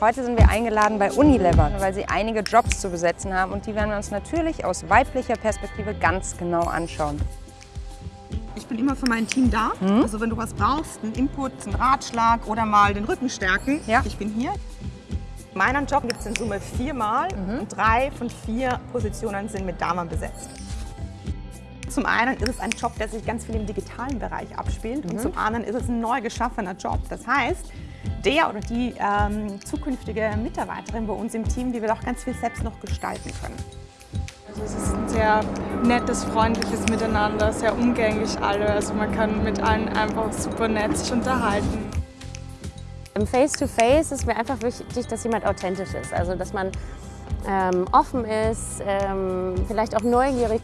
Heute sind wir eingeladen bei Unilever, weil sie einige Jobs zu besetzen haben und die werden wir uns natürlich aus weiblicher Perspektive ganz genau anschauen. Ich bin immer für mein Team da. Mhm. Also wenn du was brauchst, einen Input, einen Ratschlag oder mal den Rücken stärken, Ja. ich bin hier. In meinem Job gibt es in Summe viermal Mhm. und drei von vier Positionen sind mit Damen besetzt. Zum einen ist es ein Job, der sich ganz viel im digitalen Bereich abspielt Mhm. und zum anderen ist es ein neu geschaffener Job. Das heißt, der oder die ähm, zukünftige Mitarbeiterin bei uns im Team, die wird auch ganz viel selbst noch gestalten können. Also es ist ein sehr nettes, freundliches Miteinander, sehr umgänglich alle. Also man kann mit allen einfach super nett sich unterhalten. Im Face-to-Face ist mir einfach wichtig, dass jemand authentisch ist. Also dass man ähm, offen ist, ähm, vielleicht auch neugierig.